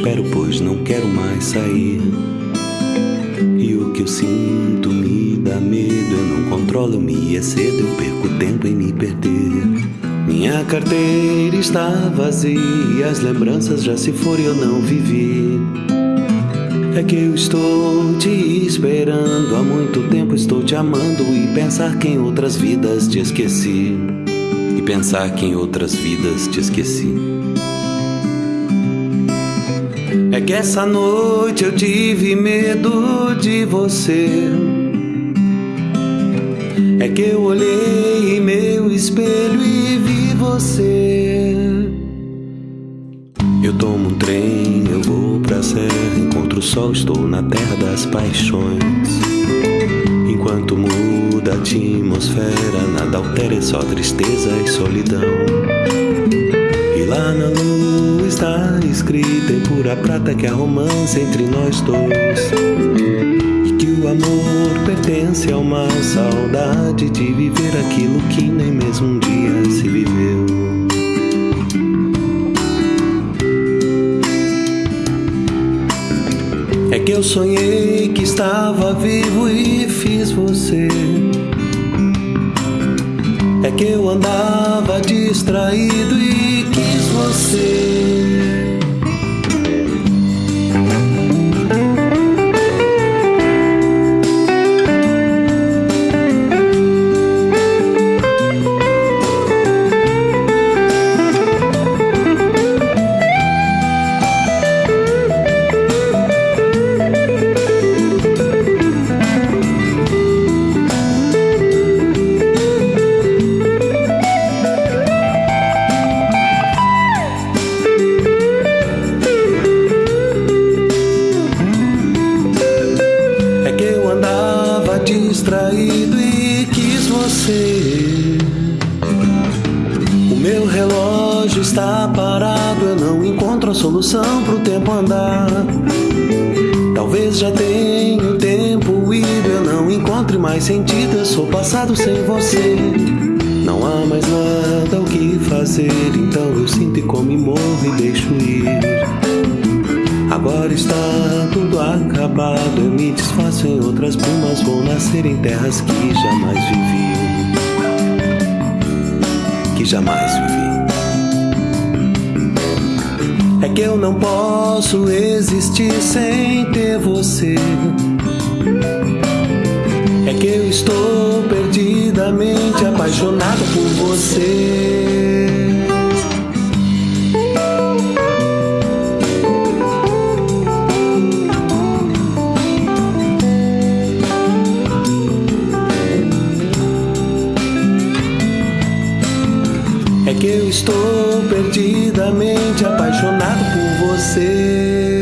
espero, pois não quero mais sair. E o que eu sinto me dá medo, eu não controlo, eu me excedo, eu perco tempo em me perder. Minha carteira está vazia, as lembranças já se foram e eu não vivi. É que eu estou te esperando há muito tempo, estou te amando e pensar que em outras vidas te esqueci. E pensar que em outras vidas te esqueci. É que essa noite eu tive medo de você. É que eu olhei em meu espelho e vi você. Eu tomo um trem, eu vou pra serra, encontro o sol, estou na terra das paixões. Enquanto muda a atmosfera, nada altera, é só tristeza e solidão. E lá na lua está escrita em pura prata que há romance entre nós dois. E que o amor pertence a uma saudade de viver aquilo que nem mesmo um dia se viveu. É que eu sonhei que estava vivo e fiz você. É que eu andava distraído e quis você. Distraído e quis você. O meu relógio está parado, eu não encontro a solução pro tempo andar. Talvez já tenha o tempo ido, eu não encontre mais sentido, eu sou passado sem você. Não há mais nada o que fazer, então eu sinto e como morro e deixo ir. Agora está tudo acabado. Eu me desfaço em outras brumas. Vou nascer em terras que jamais vivi. Que jamais vivi. É que eu não posso existir sem ter você. É que eu estou perdidamente apaixonado por você. É que eu estou perdidamente apaixonado por você.